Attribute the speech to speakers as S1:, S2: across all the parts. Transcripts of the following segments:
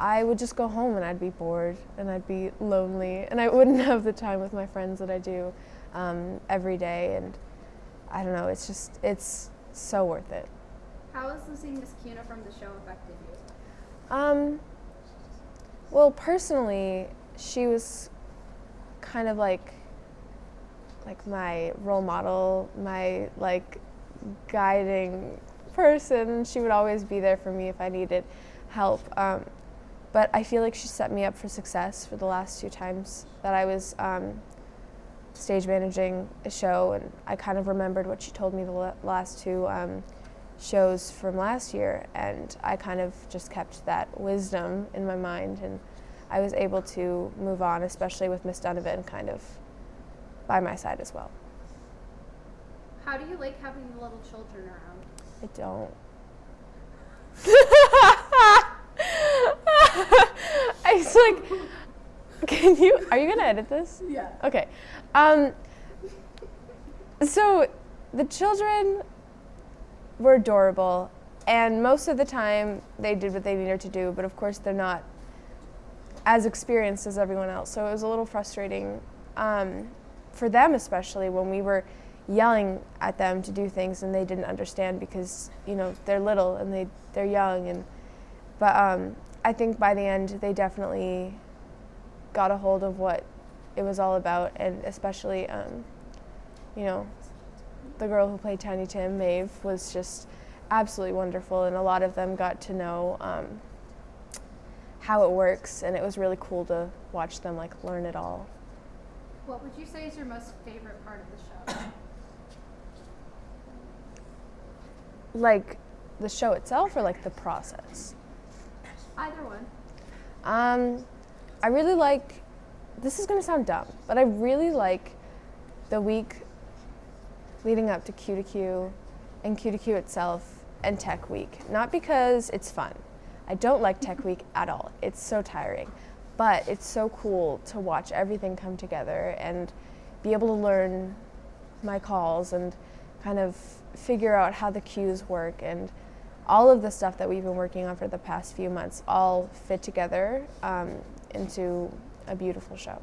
S1: I would just go home and I'd be bored and I'd be lonely and I wouldn't have the time with my friends that I do um, every day. And I don't know, it's just, it's so worth it.
S2: How has losing Miss Kuna from the show affected you?
S1: Um, well, personally, she was kind of like like my role model, my like guiding person. She would always be there for me if I needed help. Um, but I feel like she set me up for success for the last two times that I was um, stage managing a show, and I kind of remembered what she told me the last two um, shows from last year, and I kind of just kept that wisdom in my mind, and I was able to move on, especially with Miss Donovan kind of by my side as well.
S2: How do you like having the little children around?
S1: I don't. I was like, can you, are you gonna edit this?
S2: Yeah.
S1: Okay. Um, so the children were adorable and most of the time they did what they needed to do, but of course they're not as experienced as everyone else. So it was a little frustrating um, for them, especially when we were yelling at them to do things and they didn't understand because you know they're little and they they're young and but um, I think by the end they definitely got a hold of what it was all about and especially um, you know the girl who played Tiny Tim, Maeve, was just absolutely wonderful and a lot of them got to know um, how it works and it was really cool to watch them like learn it all.
S2: What would you say is your most favorite part of the show?
S1: like the show itself or like the process?
S2: Either one.
S1: Um, I really like, this is going to sound dumb, but I really like the week leading up to cue to cue and cue to cue itself and Tech Week. Not because it's fun. I don't like Tech Week at all. It's so tiring. But it's so cool to watch everything come together and be able to learn my calls and kind of figure out how the cues work and all of the stuff that we've been working on for the past few months all fit together um, into a beautiful show.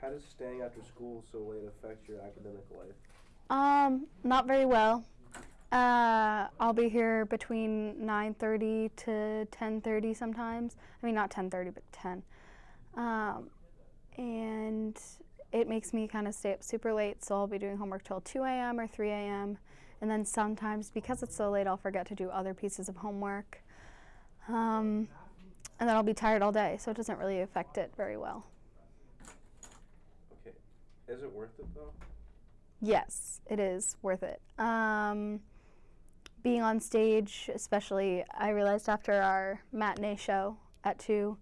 S3: How does staying after school so late affect your academic life?
S4: Um, not very well. Uh, I'll be here between 9.30 to 10.30 sometimes. I mean, not 10.30, but 10. Um, and it makes me kind of stay up super late, so I'll be doing homework till 2 a.m. or 3 a.m. And then sometimes, because it's so late, I'll forget to do other pieces of homework. Um, and then I'll be tired all day, so it doesn't really affect it very well.
S3: Okay. Is it worth it, though?
S4: Yes, it is worth it. Um, being on stage, especially, I realized after our matinee show at 2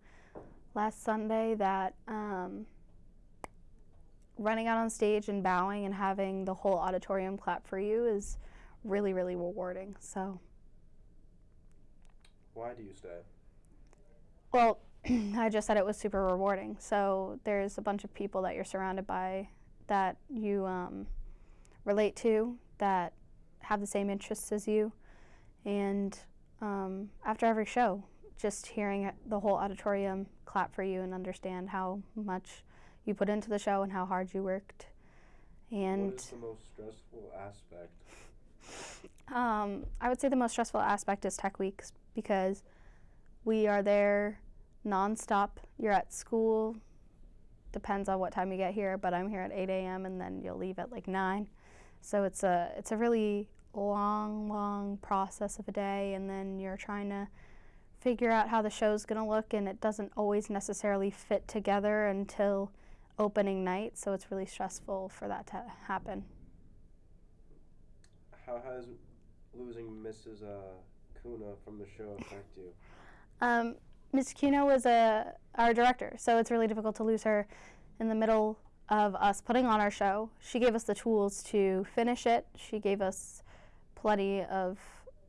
S4: last Sunday that um, running out on stage and bowing and having the whole auditorium clap for you is really, really rewarding. So.
S3: Why do you stay?
S4: Well, I just said it was super rewarding. So there's a bunch of people that you're surrounded by that you um, relate to that have the same interests as you. And um, after every show, just hearing the whole auditorium clap for you and understand how much you put into the show and how hard you worked. And
S3: what is the most stressful aspect?
S4: Um, I would say the most stressful aspect is tech weeks because we are there nonstop. You're at school, depends on what time you get here, but I'm here at 8 a.m. and then you'll leave at like 9. So it's a it's a really long, long process of a day, and then you're trying to figure out how the show's going to look, and it doesn't always necessarily fit together until opening night, so it's really stressful for that to happen.
S3: How has losing Mrs. Uh, Kuna from the show affect you?
S4: Um, Miss Kuna was a, our director, so it's really difficult to lose her in the middle of us putting on our show. She gave us the tools to finish it. She gave us plenty of,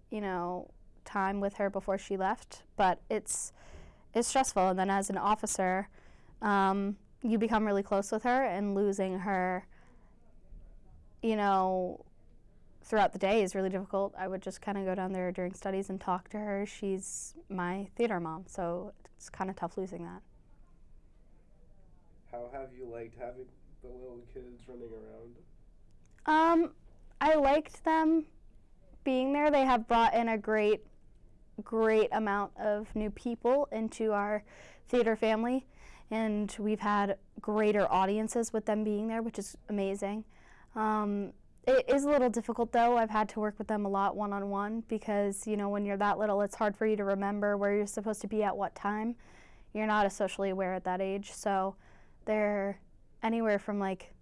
S4: you know, time with her before she left, but it's it's stressful. And then as an officer, um, you become really close with her, and losing her, you know, throughout the day is really difficult. I would just kind of go down there during studies and talk to her. She's my theater mom, so it's kind of tough losing that.
S3: How have you liked having the little kids running around?
S4: Um, I liked them being there. They have brought in a great, great amount of new people into our theater family, and we've had greater audiences with them being there, which is amazing. Um, it is a little difficult though. I've had to work with them a lot one on one because, you know, when you're that little, it's hard for you to remember where you're supposed to be at what time. You're not as socially aware at that age. So they're anywhere from like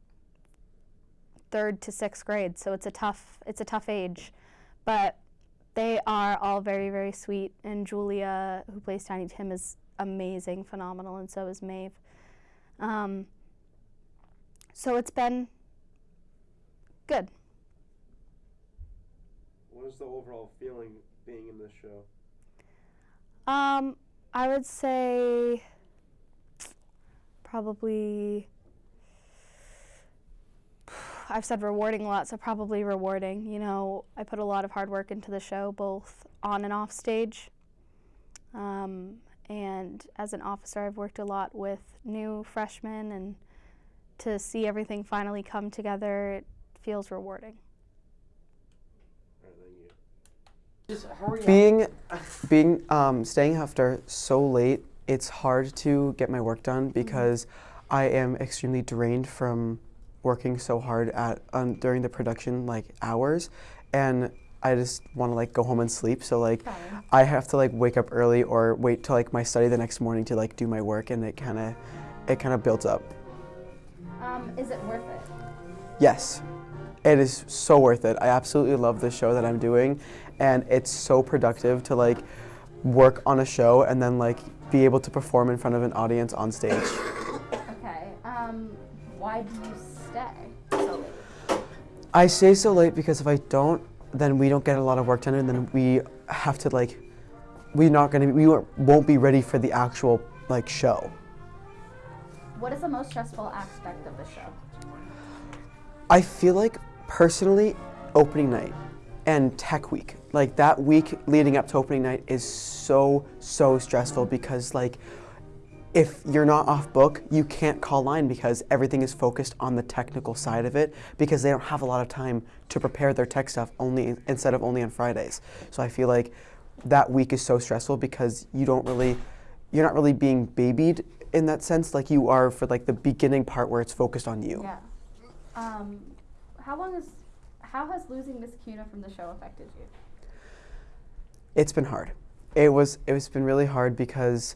S4: third to sixth grade. So it's a tough it's a tough age. But they are all very, very sweet and Julia, who plays Tiny Tim, is amazing, phenomenal, and so is Maeve. Um, so it's been good.
S3: What is the overall feeling being in this show?
S4: Um, I would say probably. I've said rewarding a lot, so probably rewarding. You know, I put a lot of hard work into the show, both on and off stage. Um, and as an officer, I've worked a lot with new freshmen, and to see everything finally come together, feels rewarding.
S3: All right, thank you.
S5: Just how are you?
S6: being being um, staying after so late it's hard to get my work done because i am extremely drained from working so hard at um, during the production like hours and i just want to like go home and sleep so like i have to like wake up early or wait till like my study the next morning to like do my work and it kind of it kind of builds up
S2: Um, is it worth it?
S6: Yes, it is so worth it. I absolutely love the show that I'm doing, and it's so productive to like work on a show and then like be able to perform in front of an audience on stage.
S2: Okay. Um, why do you stay so late?
S6: I stay so late because if I don't, then we don't get a lot of work done, and then we have to like we're not gonna we won't won't be ready for the actual like show.
S2: What is the most stressful aspect of the show?
S6: I feel like personally, opening night and tech week, like that week leading up to opening night is so, so stressful because, like, if you're not off book, you can't call line because everything is focused on the technical side of it because they don't have a lot of time to prepare their tech stuff only instead of only on Fridays. So I feel like that week is so stressful because you don't really, you're not really being babied in that sense like you are for like the beginning part where it's focused on you.
S2: Yeah. Um, how long is how has losing Miss Kuna from the show affected you?
S6: It's been hard. It was it's been really hard because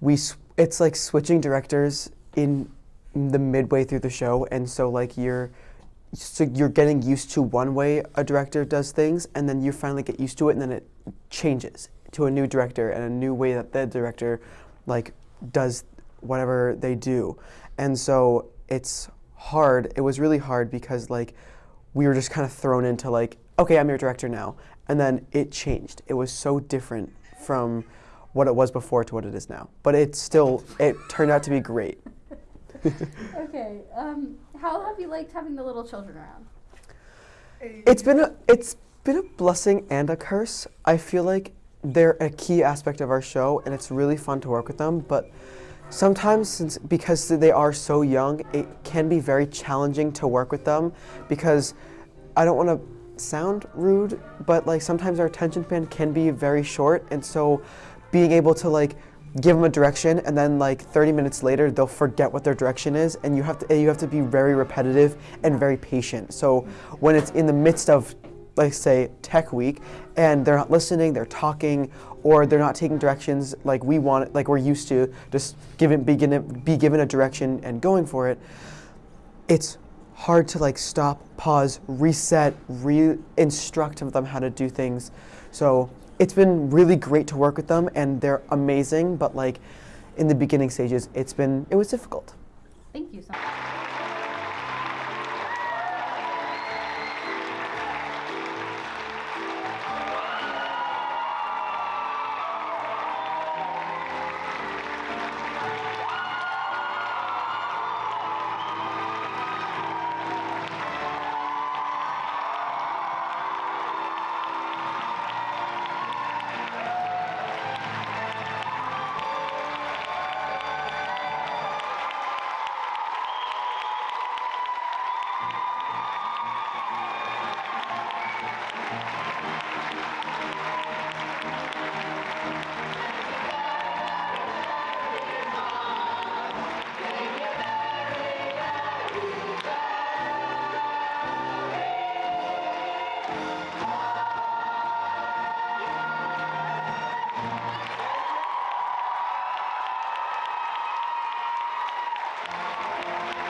S6: we it's like switching directors in the midway through the show and so like you're so you're getting used to one way a director does things and then you finally get used to it and then it changes to a new director and a new way that the director like does whatever they do. And so it's hard. It was really hard because like we were just kind of thrown into like, okay, I'm your director now. And then it changed. It was so different from what it was before to what it is now. But it still it turned out to be great.
S2: Okay. Um, how have you liked having the little children around?
S6: It's been a it's been a blessing and a curse. I feel like they're a key aspect of our show and it's really fun to work with them, but sometimes since because they are so young, it can be very challenging to work with them because I don't want to sound rude, but like sometimes our attention span can be very short and so being able to like give them a direction and then like 30 minutes later they'll forget what their direction is and you have to you have to be very repetitive and very patient. So when it's in the midst of like say tech week and they're not listening they're talking or they're not taking directions like we want like we're used to just given be given, be given a direction and going for it it's hard to like stop pause reset re-instruct them how to do things so it's been really great to work with them and they're amazing but like in the beginning stages it's been it was difficult
S2: Thank you so much.